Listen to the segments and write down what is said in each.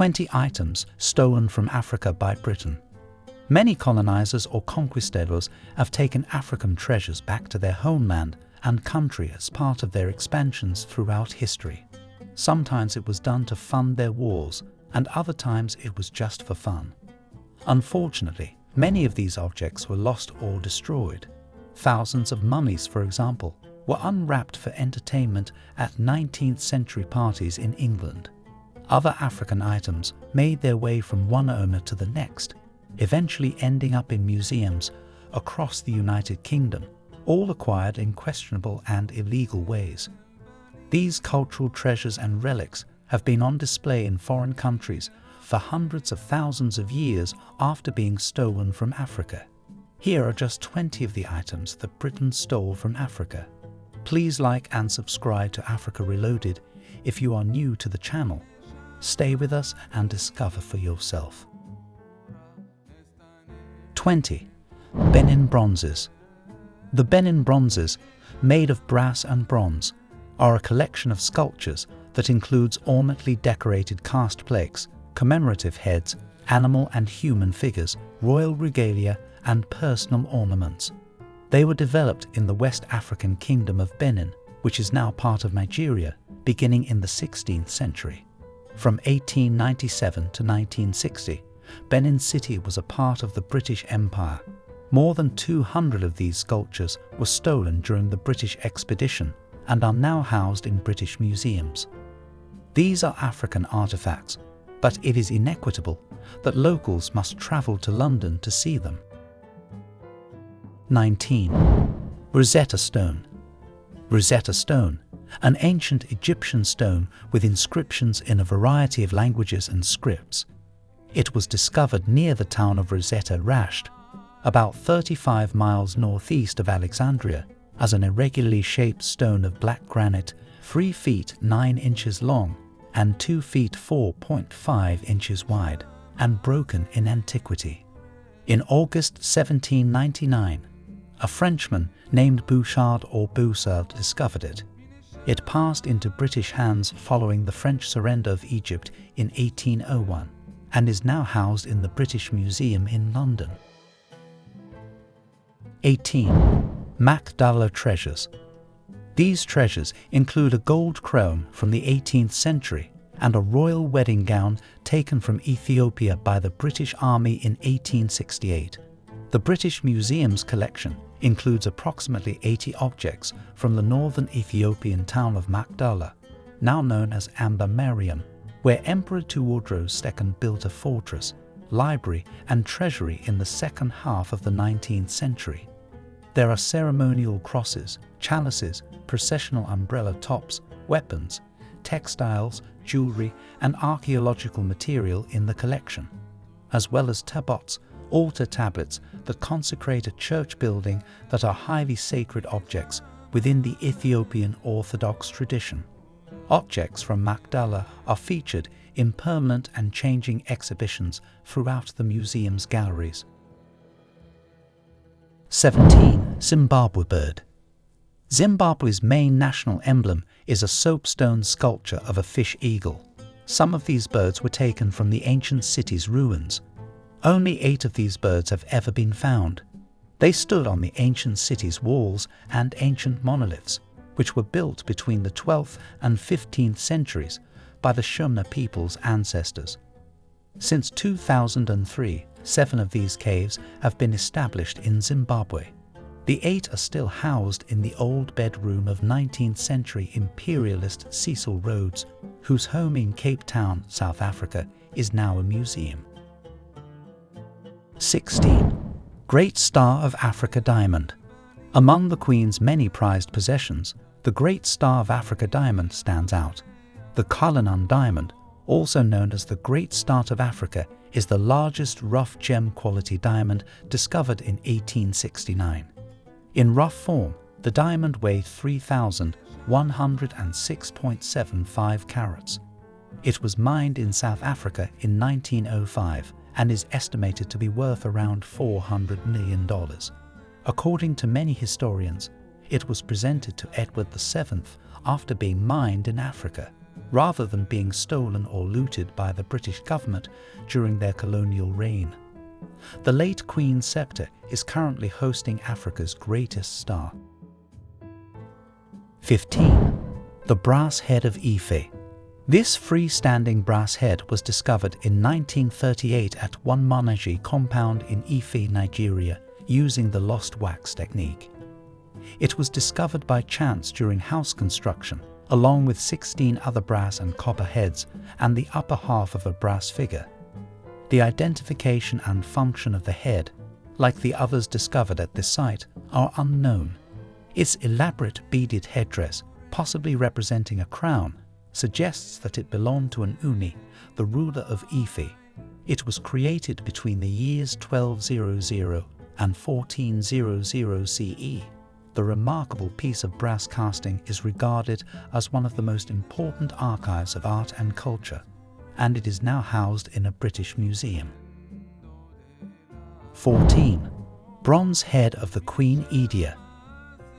20 items stolen from Africa by Britain. Many colonizers or conquistadors have taken African treasures back to their homeland and country as part of their expansions throughout history. Sometimes it was done to fund their wars, and other times it was just for fun. Unfortunately, many of these objects were lost or destroyed. Thousands of mummies, for example, were unwrapped for entertainment at 19th century parties in England. Other African items made their way from one owner to the next, eventually ending up in museums across the United Kingdom, all acquired in questionable and illegal ways. These cultural treasures and relics have been on display in foreign countries for hundreds of thousands of years after being stolen from Africa. Here are just 20 of the items that Britain stole from Africa. Please like and subscribe to Africa Reloaded if you are new to the channel. Stay with us and discover for yourself. 20. Benin Bronzes The Benin Bronzes, made of brass and bronze, are a collection of sculptures that includes ornately decorated cast plaques, commemorative heads, animal and human figures, royal regalia and personal ornaments. They were developed in the West African Kingdom of Benin, which is now part of Nigeria, beginning in the 16th century. From 1897 to 1960, Benin City was a part of the British Empire. More than 200 of these sculptures were stolen during the British expedition and are now housed in British museums. These are African artifacts, but it is inequitable that locals must travel to London to see them. 19. Rosetta Stone Rosetta Stone, an ancient Egyptian stone with inscriptions in a variety of languages and scripts, it was discovered near the town of Rosetta Rashid, about 35 miles northeast of Alexandria, as an irregularly shaped stone of black granite 3 feet 9 inches long and 2 feet 4.5 inches wide, and broken in antiquity. In August 1799, a Frenchman named Bouchard or Boussard discovered it. It passed into British hands following the French surrender of Egypt in 1801 and is now housed in the British Museum in London. 18. Magdala Treasures These treasures include a gold crown from the 18th century and a royal wedding gown taken from Ethiopia by the British Army in 1868. The British Museum's collection includes approximately 80 objects from the northern Ethiopian town of Magdala, now known as Amba Mariam, where Emperor Tewodros II built a fortress, library and treasury in the second half of the 19th century. There are ceremonial crosses, chalices, processional umbrella tops, weapons, textiles, jewelry and archaeological material in the collection, as well as tabots, altar tablets that consecrate a church building that are highly sacred objects within the Ethiopian Orthodox tradition. Objects from Magdala are featured in permanent and changing exhibitions throughout the museum's galleries. 17. Zimbabwe Bird Zimbabwe's main national emblem is a soapstone sculpture of a fish eagle. Some of these birds were taken from the ancient city's ruins. Only eight of these birds have ever been found. They stood on the ancient city's walls and ancient monoliths, which were built between the 12th and 15th centuries by the Shona people's ancestors. Since 2003, seven of these caves have been established in Zimbabwe. The eight are still housed in the old bedroom of 19th century imperialist Cecil Rhodes, whose home in Cape Town, South Africa, is now a museum. 16. Great Star of Africa Diamond Among the Queen's many prized possessions, the Great Star of Africa diamond stands out. The Cullinan diamond, also known as the Great Star of Africa, is the largest rough gem quality diamond discovered in 1869. In rough form, the diamond weighed 3,106.75 carats. It was mined in South Africa in 1905 and is estimated to be worth around $400 million. According to many historians, it was presented to Edward VII after being mined in Africa. rather than being stolen or looted by the British government during their colonial reign. The late Queen's Sceptre is currently hosting Africa's greatest star. 15. The Brass Head of Ife This freestanding brass head was discovered in 1938 at Wunmonije compound in Ife, Nigeria, using the lost wax technique. It was discovered by chance during house construction, along with 16 other brass and copper heads and the upper half of a brass figure. The identification and function of the head, like the others discovered at this site, are unknown. Its elaborate beaded headdress, possibly representing a crown, suggests that it belonged to an Ooni, the ruler of Ife. It was created between the years 1200 and 1400 CE. The remarkable piece of brass casting is regarded as one of the most important archives of art and culture, and it is now housed in a British museum. 14. Bronze Head of the Queen Idia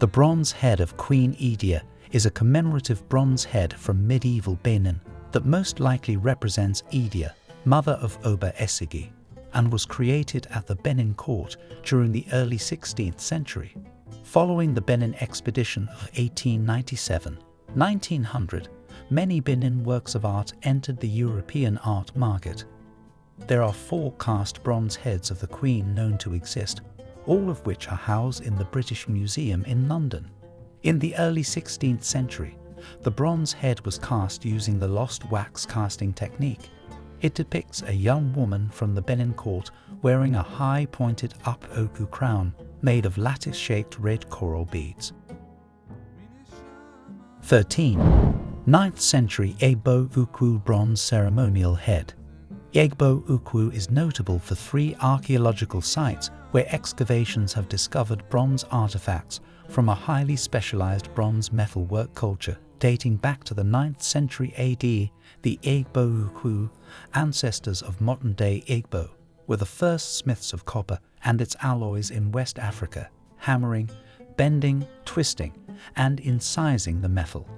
The bronze head of Queen Idia is a commemorative bronze head from medieval Benin that most likely represents Idia, mother of Oba Esigie, and was created at the Benin court during the early 16th century. Following the Benin expedition of 1897-1900, many Benin works of art entered the European art market. There are four cast bronze heads of the Queen known to exist, all of which are housed in the British Museum in London. In the early 16th century, the bronze head was cast using the lost wax casting technique. It depicts a young woman from the Benin court wearing a high pointed up oku crown made of lattice-shaped red coral beads. 13. 9th century Igbo Ukwu bronze ceremonial head. Igbo Ukwu is notable for three archaeological sites where excavations have discovered bronze artifacts from a highly specialized bronze metalwork culture dating back to the 9th century AD, the Igbo Ukwu, ancestors of modern-day Igbo, were the first smiths of copper and its alloys in West Africa, hammering, bending, twisting, and incising the metal.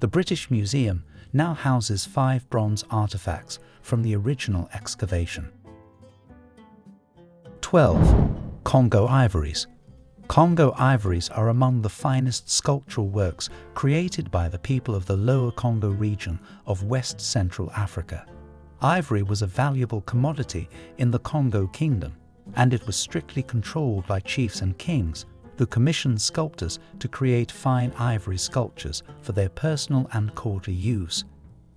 The British Museum now houses five bronze artifacts from the original excavation. 12. Congo Ivories Congo ivories are among the finest sculptural works created by the people of the Lower Congo region of West Central Africa. Ivory was a valuable commodity in the Congo Kingdom, and it was strictly controlled by chiefs and kings who commissioned sculptors to create fine ivory sculptures for their personal and courtly use.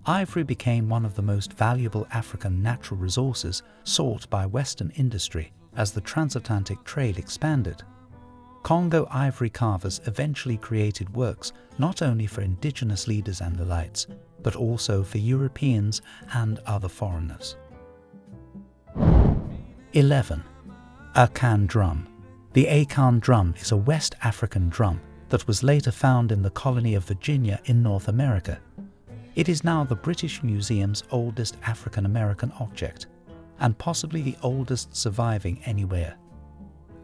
Ivory became one of the most valuable African natural resources sought by Western industry as the transatlantic trade expanded. Congo ivory carvers eventually created works not only for indigenous leaders and the elites, but also for Europeans and other foreigners. 11. Akan drum. The Akan drum is a West African drum that was later found in the colony of Virginia in North America. It is now the British Museum's oldest African American object, and possibly the oldest surviving anywhere.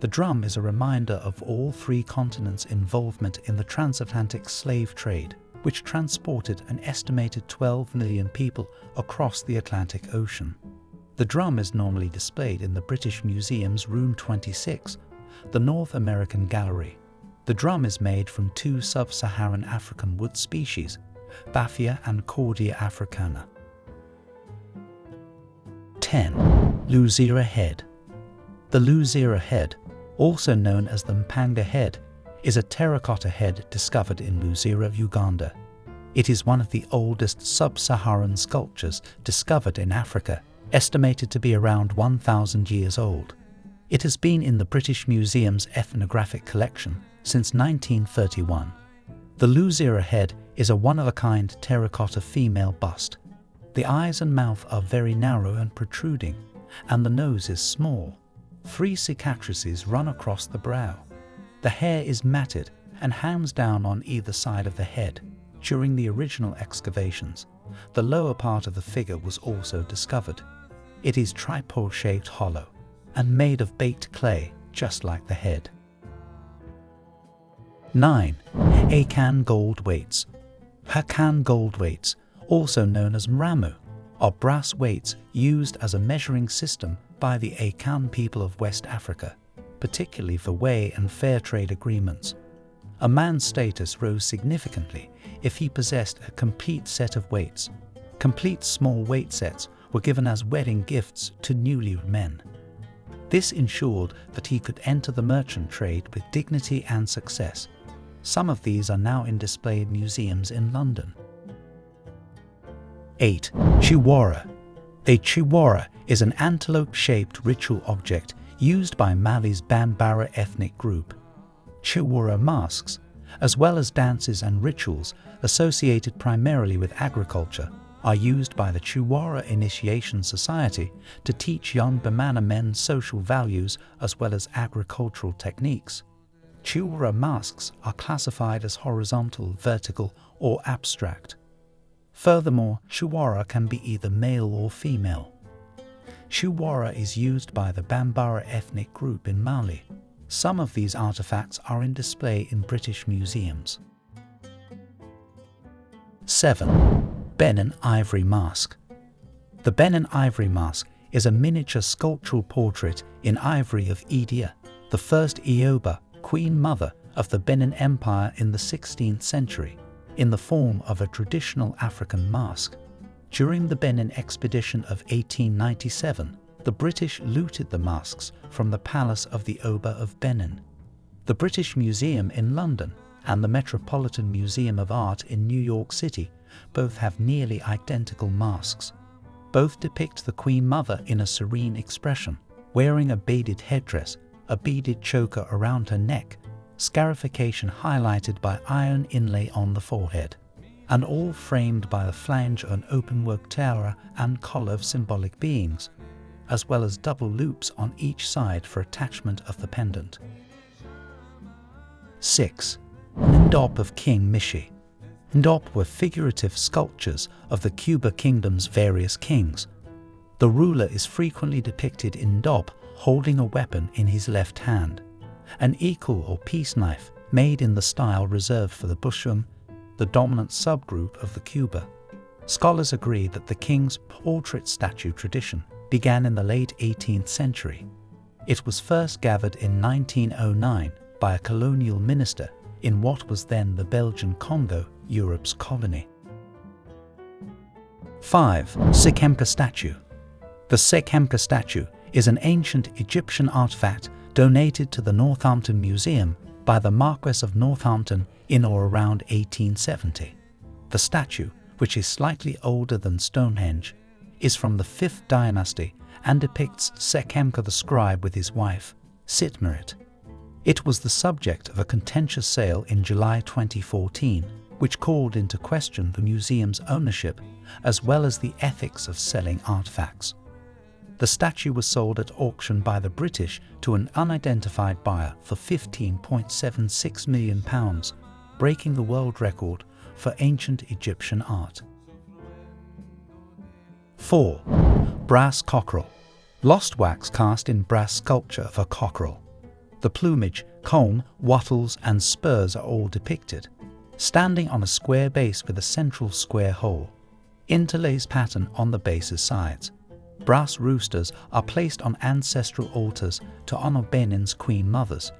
The drum is a reminder of all three continents' involvement in the transatlantic slave trade, which transported an estimated 12 million people across the Atlantic Ocean. The drum is normally displayed in the British Museum's Room 26, the North American Gallery. The drum is made from two sub-Saharan African wood species, Baphia and Cordia africana. 10. Luzira Head The Luzira Head also known as the Mpanga head, is a terracotta head discovered in Luzira, Uganda. It is one of the oldest sub-Saharan sculptures discovered in Africa, estimated to be around 1,000 years old. It has been in the British Museum's ethnographic collection since 1931. The Luzira head is a one-of-a-kind terracotta female bust. The eyes and mouth are very narrow and protruding, and the nose is small. Three cicatrices run across the brow. The hair is matted and hangs down on either side of the head. During the original excavations, the lower part of the figure was also discovered. It is tripod-shaped hollow and made of baked clay, just like the head. 9. Akan gold weights. Akan gold weights, also known as mrammuo, are brass weights used as a measuring system by the Akan people of West Africa, particularly for weigh and fair trade agreements. A man's status rose significantly if he possessed a complete set of weights. Complete small weight sets were given as wedding gifts to newlywed men. This ensured that he could enter the merchant trade with dignity and success. Some of these are now in display in museums in London. 8. Chiwara A chiwara is an antelope-shaped ritual object used by Mali's Bambara ethnic group. Chiwara masks, as well as dances and rituals associated primarily with agriculture, are used by the Chiwara Initiation Society to teach young Bamana men social values as well as agricultural techniques. Chiwara masks are classified as horizontal, vertical, or abstract. Furthermore, Chiwara can be either male or female. Chiwara is used by the Bambara ethnic group in Mali. Some of these artifacts are in display in British museums. 7. Benin Ivory Mask The Benin Ivory Mask is a miniature sculptural portrait in ivory of Idia, the first Iyoba, queen mother of the Benin Empire in the 16th century, in the form of a traditional African mask. During the Benin expedition of 1897, the British looted the masks from the palace of the Oba of Benin. The British Museum in London and the Metropolitan Museum of Art in New York City both have nearly identical masks. Both depict the Queen Mother in a serene expression, wearing a beaded headdress, a beaded choker around her neck, scarification highlighted by iron inlay on the forehead, and all framed by the flange an openwork tiara and collar of symbolic beings, as well as double loops on each side for attachment of the pendant. 6. Ndop of King Mishi Ndop were figurative sculptures of the Kuba kingdom's various kings. The ruler is frequently depicted in Ndop holding a weapon in his left hand, an ikul or peace knife made in the style reserved for the Bushoong, the dominant subgroup of the Kuba. Scholars agree that the king's portrait statue tradition began in the late 18th century. It was first gathered in 1909 by a colonial minister in what was then the Belgian Congo Europe's colony. 5. Sekhemka statue. The Sekhemka statue is an ancient Egyptian artifact donated to the Northampton Museum by the Marquess of Northampton in or around 1870. The statue, which is slightly older than Stonehenge, is from the 5th dynasty and depicts Sekhemka the scribe with his wife, Sitmerit. It was the subject of a contentious sale in July 2014 which called into question the museum's ownership as well as the ethics of selling artifacts. The statue was sold at auction by the British to an unidentified buyer for £15.76 million, breaking the world record for ancient Egyptian art. 4. Brass Cockerel Lost wax cast in brass sculpture of a cockerel. The plumage, comb, wattles and spurs are all depicted standing on a square base with a central square hole. Interlaced pattern on the base's sides. Brass roosters are placed on ancestral altars to honor Benin's queen mothers.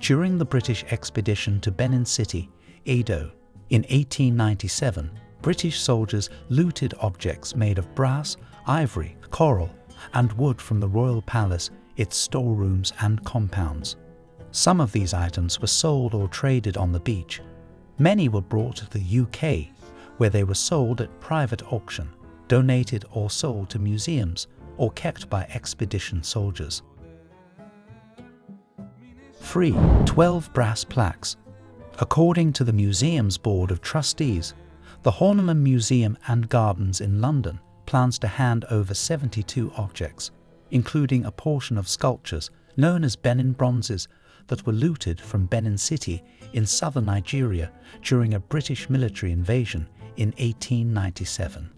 During the British expedition to Benin City, Edo, in 1897, British soldiers looted objects made of brass, ivory, coral, and wood from the royal palace, its storerooms and compounds. Some of these items were sold or traded on the beach, Many were brought to the UK, where they were sold at private auction, donated or sold to museums, or kept by expedition soldiers. Free 12 brass plaques. According to the museum's Board of Trustees, the Horniman Museum and Gardens in London plans to hand over 72 objects, including a portion of sculptures known as Benin bronzes that were looted from Benin City in southern Nigeria during a British military invasion in 1897.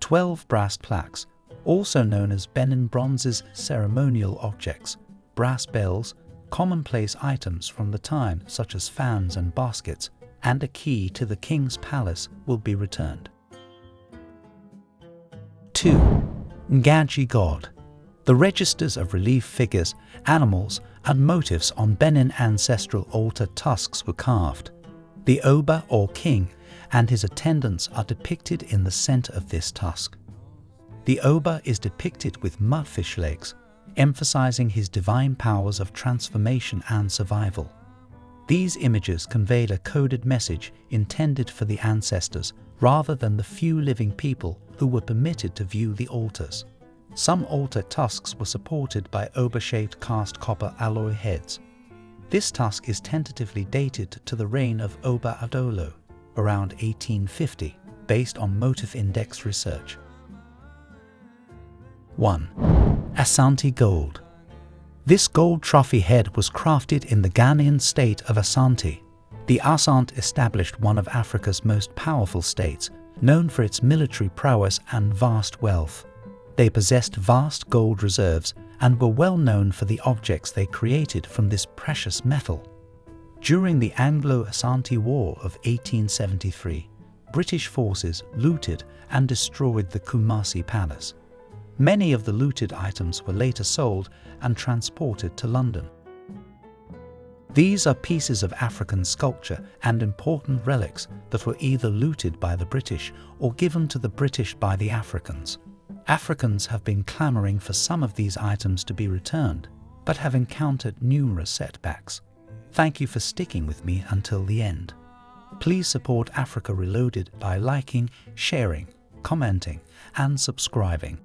Twelve brass plaques, also known as Benin Bronze's ceremonial objects, brass bells, commonplace items from the time such as fans and baskets, and a key to the king's palace will be returned. 2. Ngaji God. The registers of relief figures, animals, and motifs on Benin ancestral altar tusks were carved. The Oba or king and his attendants are depicted in the center of this tusk. The Oba is depicted with mudfish legs, emphasizing his divine powers of transformation and survival. These images conveyed a coded message intended for the ancestors rather than the few living people who were permitted to view the altars. Some altar tusks were supported by Oba-shaped cast copper alloy heads. This tusk is tentatively dated to the reign of Oba Adolo, around 1850, based on motif index research. 1. Asante Gold This gold trophy head was crafted in the Ghanaian state of Asante. The Asante established one of Africa's most powerful states, known for its military prowess and vast wealth. They possessed vast gold reserves and were well known for the objects they created from this precious metal. During the Anglo-Asante War of 1873, British forces looted and destroyed the Kumasi Palace. Many of the looted items were later sold and transported to London. These are pieces of African sculpture and important relics that were either looted by the British or given to the British by the Africans. Africans have been clamoring for some of these items to be returned, but have encountered numerous setbacks. Thank you for sticking with me until the end. Please support Africa Reloaded by liking, sharing, commenting, and subscribing.